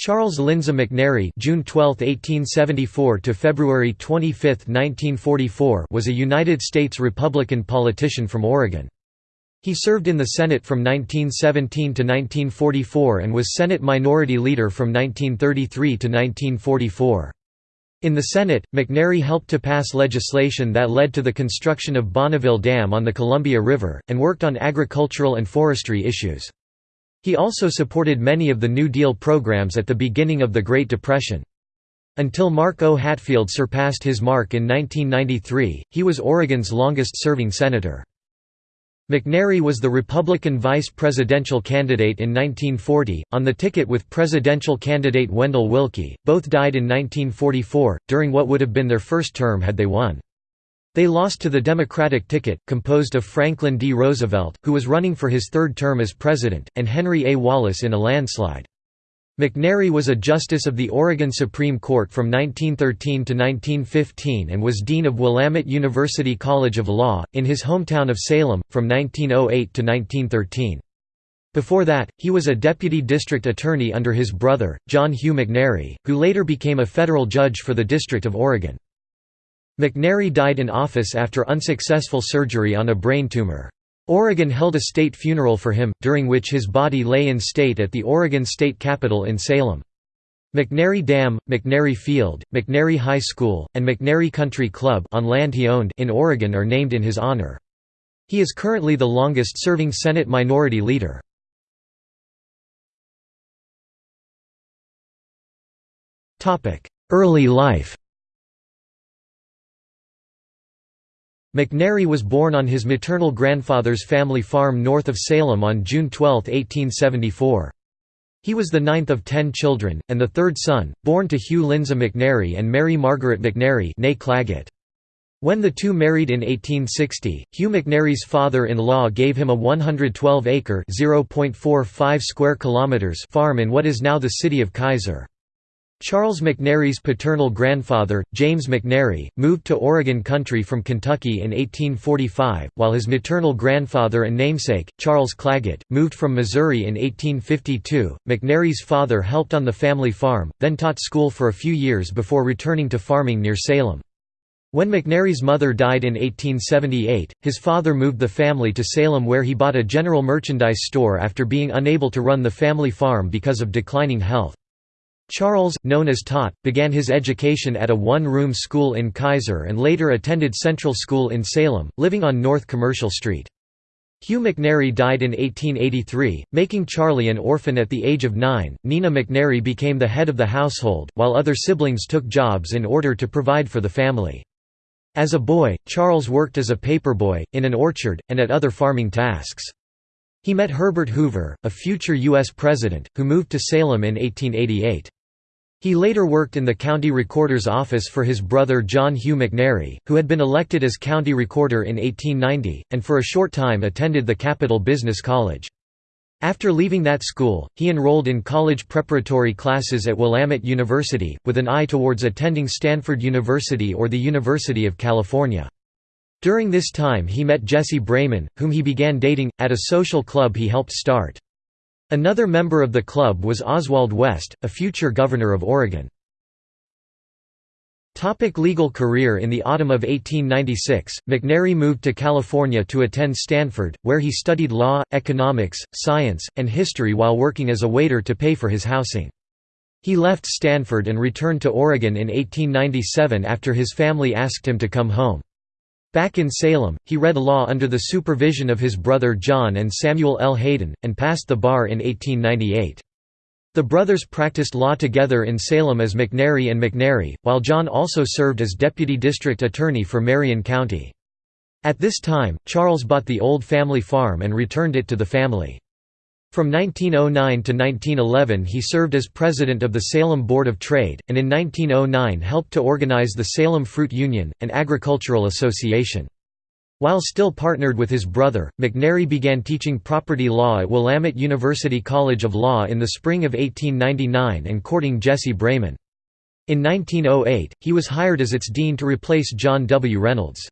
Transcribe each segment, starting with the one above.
Charles Lindsay McNary June 12, 1874 to February 25, 1944 was a United States Republican politician from Oregon. He served in the Senate from 1917 to 1944 and was Senate Minority Leader from 1933 to 1944. In the Senate, McNary helped to pass legislation that led to the construction of Bonneville Dam on the Columbia River, and worked on agricultural and forestry issues. He also supported many of the New Deal programs at the beginning of the Great Depression. Until Mark O. Hatfield surpassed his mark in 1993, he was Oregon's longest-serving senator. McNary was the Republican vice presidential candidate in 1940, on the ticket with presidential candidate Wendell Willkie. Both died in 1944, during what would have been their first term had they won. They lost to the Democratic ticket, composed of Franklin D. Roosevelt, who was running for his third term as president, and Henry A. Wallace in a landslide. McNary was a justice of the Oregon Supreme Court from 1913 to 1915 and was dean of Willamette University College of Law, in his hometown of Salem, from 1908 to 1913. Before that, he was a deputy district attorney under his brother, John Hugh McNary, who later became a federal judge for the District of Oregon. McNary died in office after unsuccessful surgery on a brain tumor. Oregon held a state funeral for him, during which his body lay in state at the Oregon State Capitol in Salem. McNary Dam, McNary Field, McNary High School, and McNary Country Club on land he owned in Oregon are named in his honor. He is currently the longest-serving Senate Minority Leader. Early life McNary was born on his maternal grandfather's family farm north of Salem on June 12, 1874. He was the ninth of ten children, and the third son, born to Hugh Lindsay McNary and Mary Margaret McNary. When the two married in 1860, Hugh McNary's father-in-law gave him a 112-acre (0.45 square kilometers) farm in what is now the city of Keizer. Charles McNary's paternal grandfather, James McNary, moved to Oregon country from Kentucky in 1845, while his maternal grandfather and namesake, Charles Claggett, moved from Missouri in 1852. McNary's father helped on the family farm, then taught school for a few years before returning to farming near Salem. When McNary's mother died in 1878, his father moved the family to Salem where he bought a general merchandise store after being unable to run the family farm because of declining health. Charles, known as Tot, began his education at a one-room school in Keizer and later attended Central School in Salem, living on North Commercial Street. Hugh McNary died in 1883, making Charlie an orphan at the age of nine. Nina McNary became the head of the household, while other siblings took jobs in order to provide for the family. As a boy, Charles worked as a paperboy, in an orchard, and at other farming tasks. He met Herbert Hoover, a future U.S. president, who moved to Salem in 1888. He later worked in the county recorder's office for his brother John Hugh McNary, who had been elected as county recorder in 1890, and for a short time attended the Capital Business College. After leaving that school, he enrolled in college preparatory classes at Willamette University, with an eye towards attending Stanford University or the University of California. During this time he met Jessie Breyman, whom he began dating, at a social club he helped start. Another member of the club was Oswald West, a future governor of Oregon. Topic legal career In the autumn of 1896, McNary moved to California to attend Stanford, where he studied law, economics, science, and history while working as a waiter to pay for his housing. He left Stanford and returned to Oregon in 1897 after his family asked him to come home. Back in Salem, he read law under the supervision of his brother John and Samuel L. Hayden, and passed the bar in 1898. The brothers practiced law together in Salem as McNary and McNary, while John also served as deputy district attorney for Marion County. At this time, Charles bought the old family farm and returned it to the family. From 1909 to 1911 he served as president of the Salem Board of Trade, and in 1909 helped to organize the Salem Fruit Union, an agricultural association. While still partnered with his brother, McNary began teaching property law at Willamette University College of Law in the spring of 1899 and courting Jessie Breyman. In 1908, he was hired as its dean to replace John W. Reynolds.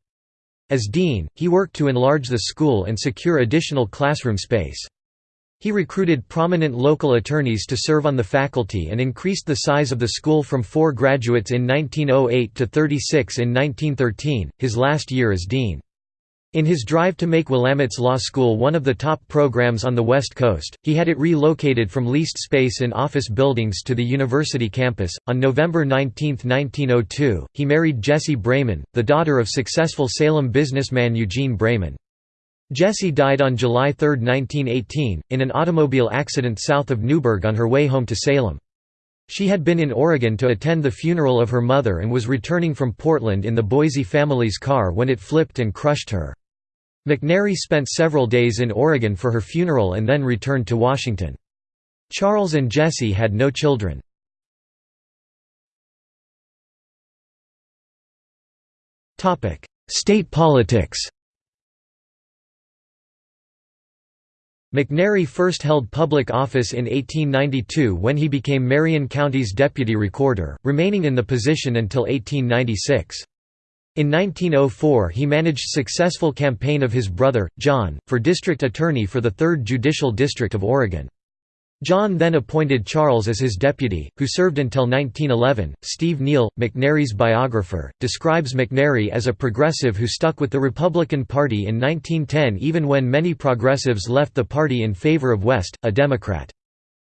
As dean, he worked to enlarge the school and secure additional classroom space. He recruited prominent local attorneys to serve on the faculty and increased the size of the school from four graduates in 1908 to 36 in 1913, his last year as dean. In his drive to make Willamette's Law School one of the top programs on the West Coast, he had it relocated from leased space in office buildings to the university campus. On November 19, 1902, he married Jessie Breyman, the daughter of successful Salem businessman Eugene Breyman. Jessie died on July 3, 1918, in an automobile accident south of Newberg on her way home to Salem. She had been in Oregon to attend the funeral of her mother and was returning from Portland in the Boise family's car when it flipped and crushed her. McNary spent several days in Oregon for her funeral and then returned to Washington. Charles and Jessie had no children. State politics McNary first held public office in 1892 when he became Marion County's deputy recorder, remaining in the position until 1896. In 1904 he managed successful campaign of his brother, John, for district attorney for the 3rd Judicial District of Oregon. John then appointed Charles as his deputy, who served until 1911. Steve Neal, McNary's biographer, describes McNary as a progressive who stuck with the Republican Party in 1910 even when many progressives left the party in favor of West, a Democrat.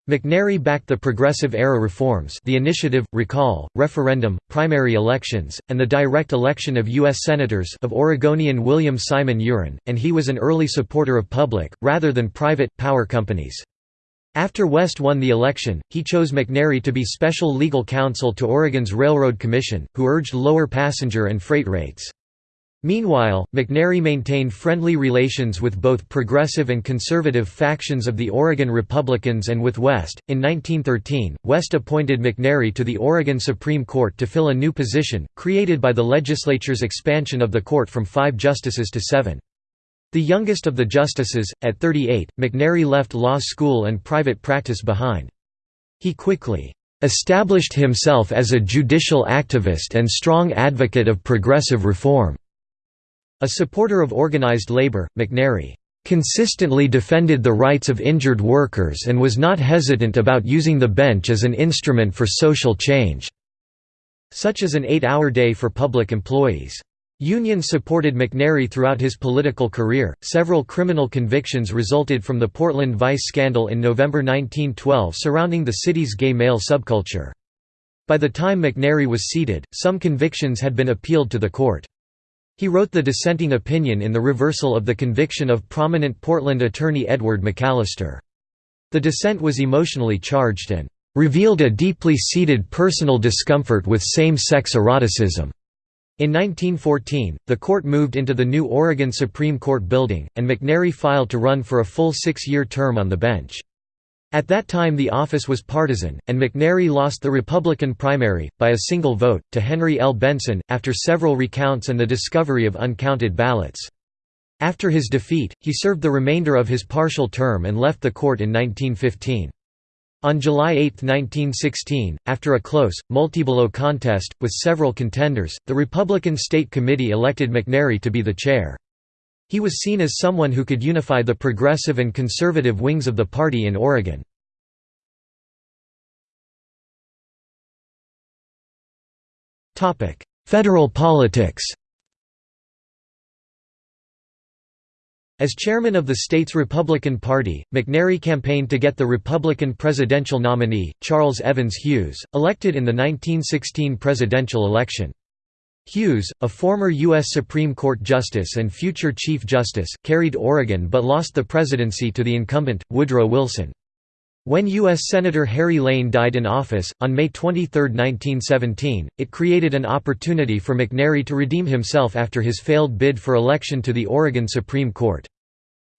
McNary backed the Progressive-era reforms the initiative, recall, referendum, primary elections, and the direct election of U.S. Senators of Oregonian William Simon U'Ren, and he was an early supporter of public, rather than private, power companies. After West won the election, he chose McNary to be special legal counsel to Oregon's Railroad Commission, who urged lower passenger and freight rates. Meanwhile, McNary maintained friendly relations with both progressive and conservative factions of the Oregon Republicans and with West. In 1913, West appointed McNary to the Oregon Supreme Court to fill a new position, created by the legislature's expansion of the court from five justices to seven. The youngest of the justices, at 38, McNary left law school and private practice behind. He quickly established himself as a judicial activist and strong advocate of progressive reform. A supporter of organized labor, McNary consistently defended the rights of injured workers and was not hesitant about using the bench as an instrument for social change, such as an eight-hour day for public employees. Unions supported McNary throughout his political career. Several criminal convictions resulted from the Portland Vice scandal in November 1912 surrounding the city's gay male subculture. By the time McNary was seated, some convictions had been appealed to the court. He wrote the dissenting opinion in the reversal of the conviction of prominent Portland attorney Edward McAllister. The dissent was emotionally charged and revealed a deeply seated personal discomfort with same-sex eroticism. In 1914, the court moved into the new Oregon Supreme Court building, and McNary filed to run for a full six-year term on the bench. At that time the office was partisan, and McNary lost the Republican primary, by a single vote, to Henry L. Benson, after several recounts and the discovery of uncounted ballots. After his defeat, he served the remainder of his partial term and left the court in 1915. On July 8, 1916, after a close, multi-below contest, with several contenders, the Republican State Committee elected McNary to be the chair. He was seen as someone who could unify the progressive and conservative wings of the party in Oregon. Federal politics As chairman of the state's Republican Party, McNary campaigned to get the Republican presidential nominee, Charles Evans Hughes, elected in the 1916 presidential election. Hughes, a former U.S. Supreme Court justice and future Chief Justice, carried Oregon but lost the presidency to the incumbent, Woodrow Wilson. When U.S. Senator Harry Lane died in office, on May 23, 1917, it created an opportunity for McNary to redeem himself after his failed bid for election to the Oregon Supreme Court.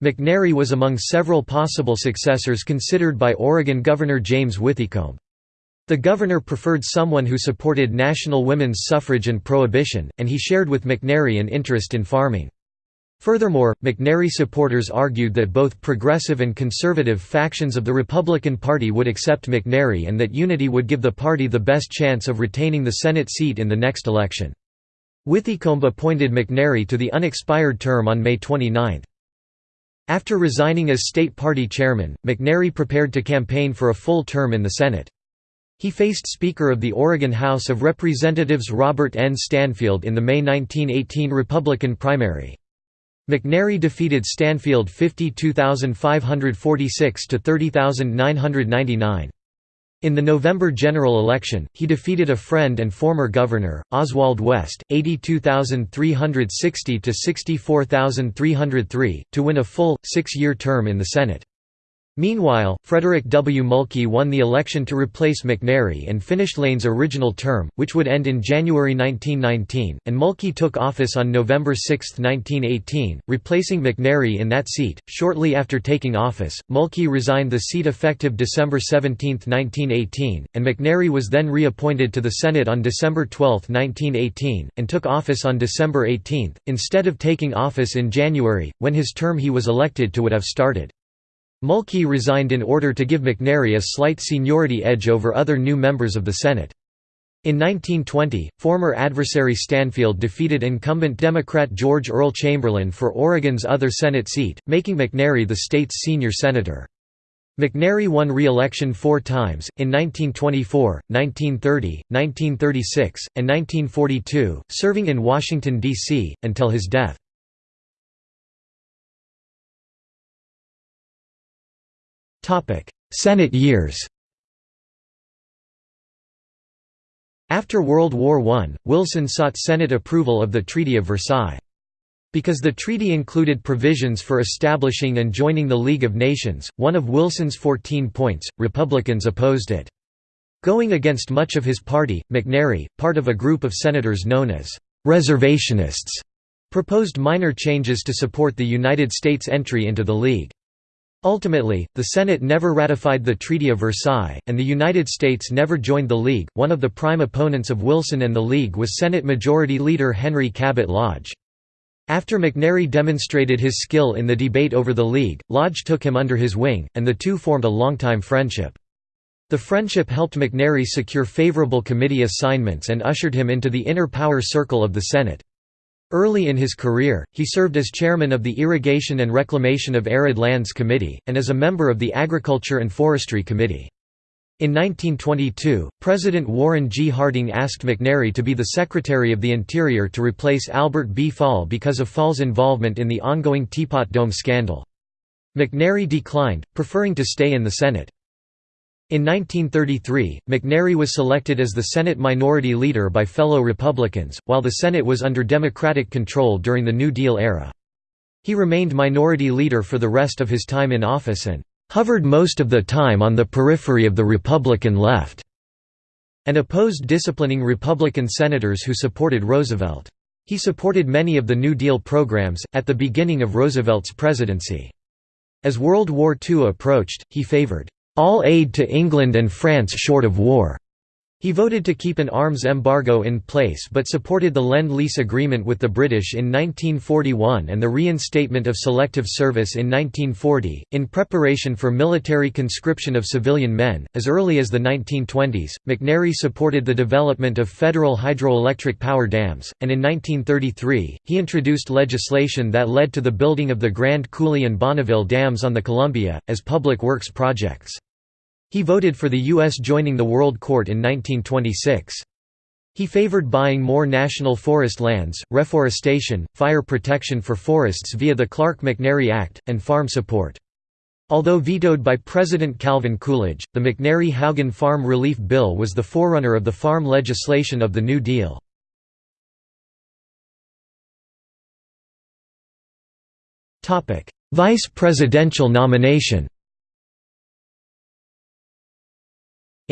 McNary was among several possible successors considered by Oregon Governor James Withycombe. The governor preferred someone who supported national women's suffrage and prohibition, and he shared with McNary an interest in farming. Furthermore, McNary supporters argued that both progressive and conservative factions of the Republican Party would accept McNary and that unity would give the party the best chance of retaining the Senate seat in the next election. Withycombe appointed McNary to the unexpired term on May 29. After resigning as state party chairman, McNary prepared to campaign for a full term in the Senate. He faced Speaker of the Oregon House of Representatives Robert N. Stanfield in the May 1918 Republican primary. McNary defeated Stanfield 52,546 to 30,999. In the November general election, he defeated a friend and former governor, Oswald West, 82,360 to 64,303, to win a full, six-year term in the Senate. Meanwhile, Frederick W. Mulkey won the election to replace McNary and finished Lane's original term, which would end in January 1919, and Mulkey took office on November 6, 1918, replacing McNary in that seat. Shortly after taking office, Mulkey resigned the seat effective December 17, 1918, and McNary was then reappointed to the Senate on December 12, 1918, and took office on December 18, instead of taking office in January, when his term he was elected to would have started. Mulkey resigned in order to give McNary a slight seniority edge over other new members of the Senate. In 1920, former adversary Stanfield defeated incumbent Democrat George Earl Chamberlain for Oregon's other Senate seat, making McNary the state's senior senator. McNary won re-election four times, in 1924, 1930, 1936, and 1942, serving in Washington, D.C., until his death. Senate years After World War I, Wilson sought Senate approval of the Treaty of Versailles. Because the treaty included provisions for establishing and joining the League of Nations, one of Wilson's 14 points, Republicans opposed it. Going against much of his party, McNary, part of a group of senators known as «reservationists», proposed minor changes to support the United States entry into the League. Ultimately, the Senate never ratified the Treaty of Versailles, and the United States never joined the League. One of the prime opponents of Wilson and the League was Senate Majority Leader Henry Cabot Lodge. After McNary demonstrated his skill in the debate over the League, Lodge took him under his wing, and the two formed a longtime friendship. The friendship helped McNary secure favorable committee assignments and ushered him into the inner power circle of the Senate. Early in his career, he served as chairman of the Irrigation and Reclamation of Arid Lands Committee, and as a member of the Agriculture and Forestry Committee. In 1922, President Warren G. Harding asked McNary to be the Secretary of the Interior to replace Albert B. Fall because of Fall's involvement in the ongoing Teapot Dome scandal. McNary declined, preferring to stay in the Senate. In 1933, McNary was selected as the Senate Minority Leader by fellow Republicans, while the Senate was under Democratic control during the New Deal era. He remained Minority Leader for the rest of his time in office and "...hovered most of the time on the periphery of the Republican left", and opposed disciplining Republican senators who supported Roosevelt. He supported many of the New Deal programs, at the beginning of Roosevelt's presidency. As World War II approached, he favored all aid to England and France short of war. He voted to keep an arms embargo in place but supported the Lend-Lease Agreement with the British in 1941 and the reinstatement of selective service in 1940, in preparation for military conscription of civilian men. As early as the 1920s, McNary supported the development of federal hydroelectric power dams, and in 1933, he introduced legislation that led to the building of the Grand Coulee and Bonneville dams on the Columbia, as public works projects. He voted for the U.S. joining the World Court in 1926. He favored buying more national forest lands, reforestation, fire protection for forests via the Clark-McNary Act, and farm support. Although vetoed by President Calvin Coolidge, the McNary-Haugen Farm Relief Bill was the forerunner of the farm legislation of the New Deal. Vice presidential nomination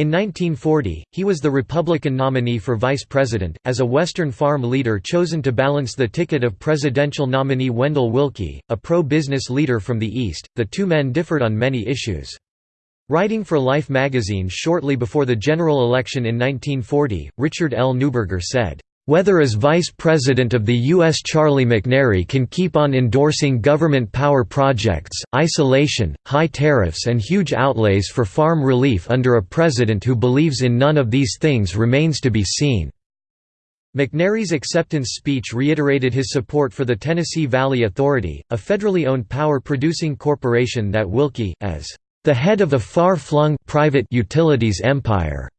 In 1940, he was the Republican nominee for vice president, as a Western farm leader chosen to balance the ticket of presidential nominee Wendell Willkie, a pro-business leader from the East. The two men differed on many issues. Writing for Life magazine shortly before the general election in 1940, Richard L. Neuberger said, whether as Vice President of the U.S. Charlie McNary can keep on endorsing government power projects, isolation, high tariffs and huge outlays for farm relief under a president who believes in none of these things remains to be seen." McNary's acceptance speech reiterated his support for the Tennessee Valley Authority, a federally owned power-producing corporation that Willkie, as the head of a far-flung private utilities empire,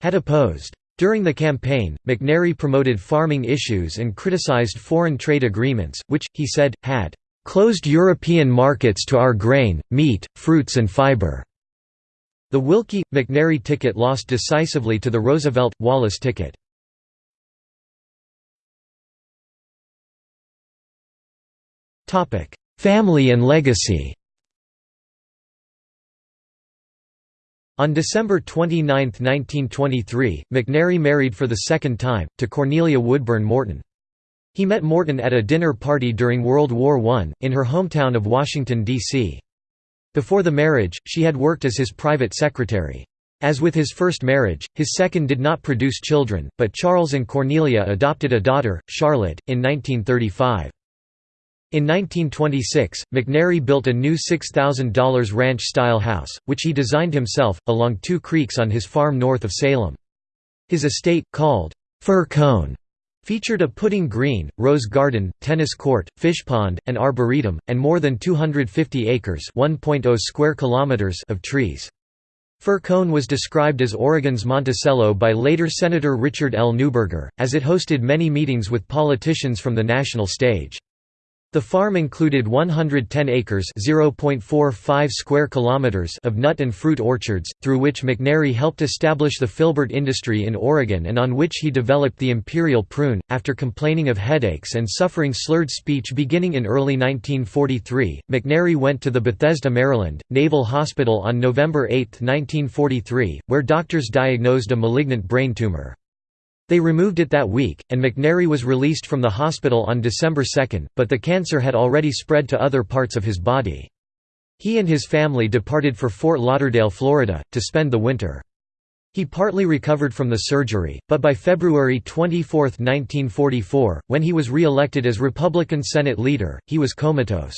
had opposed. During the campaign, McNary promoted farming issues and criticized foreign trade agreements, which, he said, had "...closed European markets to our grain, meat, fruits and fiber." The Willkie-McNary ticket lost decisively to the Roosevelt-Wallace ticket. Family and legacy On December 29, 1923, McNary married for the second time, to Cornelia Woodburn Morton. He met Morton at a dinner party during World War I, in her hometown of Washington, D.C. Before the marriage, she had worked as his private secretary. As with his first marriage, his second did not produce children, but Charles and Cornelia adopted a daughter, Charlotte, in 1935. In 1926, McNary built a new $6,000 ranch-style house, which he designed himself, along two creeks on his farm north of Salem. His estate, called Fir Cone, featured a putting green, rose garden, tennis court, fish pond, and arboretum, and more than 250 acres oh square kilometers of trees. Fir Cone was described as Oregon's Monticello by later Senator Richard L. Neuberger, as it hosted many meetings with politicians from the national stage. The farm included 110 acres (0.45 square kilometers) of nut and fruit orchards, through which McNary helped establish the filbert industry in Oregon and on which he developed the imperial prune. After complaining of headaches and suffering slurred speech beginning in early 1943, McNary went to the Bethesda, Maryland, Naval Hospital on November 8, 1943, where doctors diagnosed a malignant brain tumor. They removed it that week, and McNary was released from the hospital on December 2, but the cancer had already spread to other parts of his body. He and his family departed for Fort Lauderdale, Florida, to spend the winter. He partly recovered from the surgery, but by February 24, 1944, when he was re-elected as Republican Senate leader, he was comatose.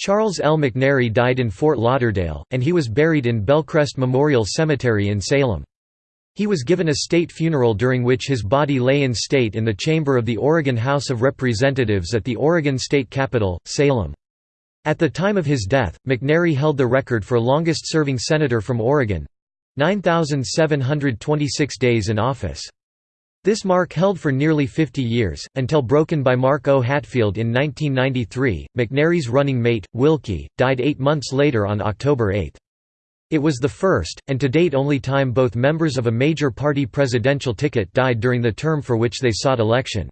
Charles L. McNary died in Fort Lauderdale, and he was buried in Belcrest Memorial Cemetery in Salem. He was given a state funeral during which his body lay in state in the chamber of the Oregon House of Representatives at the Oregon State Capitol, Salem. At the time of his death, McNary held the record for longest-serving senator from Oregon—9,726 days in office. This mark held for nearly 50 years, until broken by Mark O. Hatfield in 1993. McNary's running mate, Willkie, died eight months later on October 8. It was the first, and to date only time both members of a major party presidential ticket died during the term for which they sought election.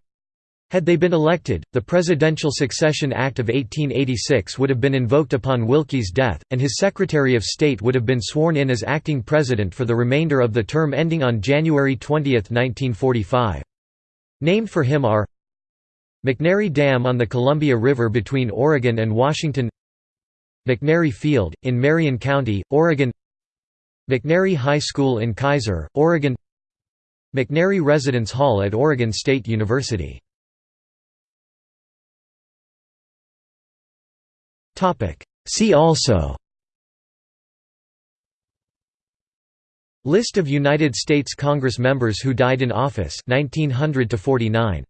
Had they been elected, the Presidential Succession Act of 1886 would have been invoked upon Willkie's death, and his Secretary of State would have been sworn in as acting president for the remainder of the term ending on January 20, 1945. Named for him are McNary Dam on the Columbia River between Oregon and Washington McNary Field, in Marion County, Oregon McNary High School in Keizer, Oregon McNary Residence Hall at Oregon State University. See also List of United States Congress members who died in office 1900 to 49